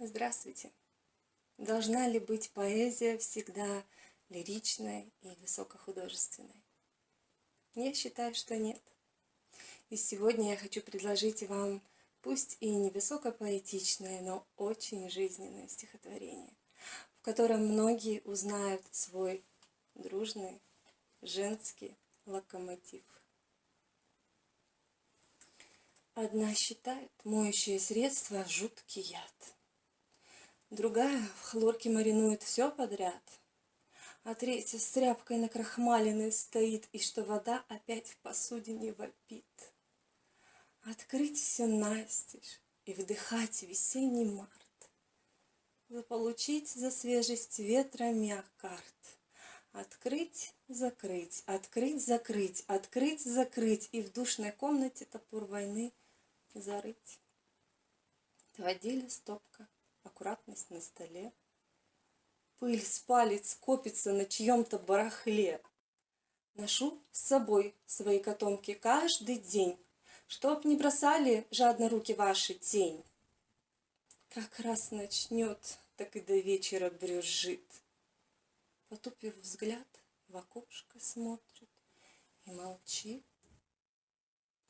Здравствуйте! Должна ли быть поэзия всегда лиричной и высокохудожественной? Я считаю, что нет. И сегодня я хочу предложить вам, пусть и не высокопоэтичное, но очень жизненное стихотворение, в котором многие узнают свой дружный женский локомотив. Одна считает моющее средство жуткий яд. Другая в хлорке маринует все подряд, А третья с тряпкой на накрахмаленной стоит, И что вода опять в посудине вопит. Открыть все настежь и вдыхать весенний март, Заполучить за свежесть ветра миокард, Открыть, закрыть, открыть, закрыть, открыть, закрыть, И в душной комнате топор войны зарыть. Два деля стопка аккуратность на столе. Пыль с палец копится на чьем-то барахле. Ношу с собой свои котомки каждый день, Чтоб не бросали жадно руки ваши тень. Как раз начнет, так и до вечера брюзжит. Потупив взгляд, в окошко смотрит и молчит.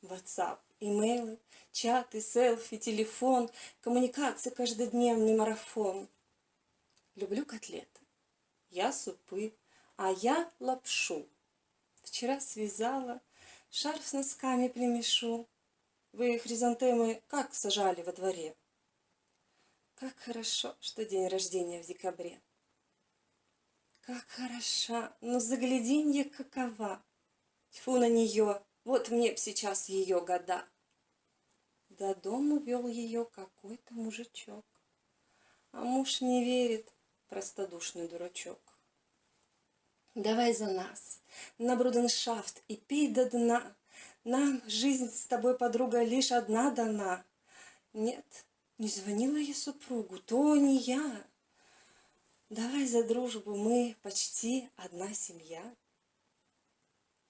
WhatsApp, имейлы, чаты, селфи, телефон, коммуникация, каждодневный марафон. Люблю котлеты, я супы, а я лапшу. Вчера связала, шарф с носками примешу. Вы хризантемы как сажали во дворе? Как хорошо, что день рождения в декабре. Как хороша, но загляденье какова. Тьфу на нее, вот мне б сейчас ее года. До дому вел ее какой-то мужичок. А муж не верит, простодушный дурачок. Давай за нас, на бруденшафт и пей до дна. Нам жизнь с тобой, подруга, лишь одна дана. Нет, не звонила я супругу, то не я. Давай за дружбу, мы почти одна семья.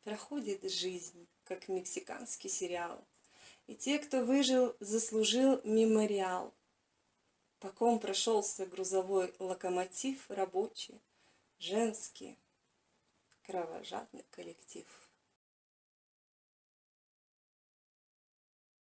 Проходит жизнь, как мексиканский сериал. И те, кто выжил, заслужил мемориал. По ком прошелся грузовой локомотив рабочий, женский, кровожадный коллектив.